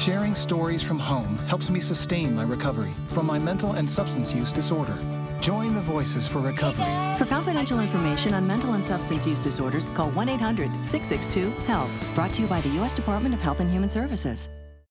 Sharing stories from home helps me sustain my recovery from my mental and substance use disorder. Join the Voices for Recovery. For confidential information on mental and substance use disorders, call 1 800 662 HELP. Brought to you by the U.S. Department of Health and Human Services.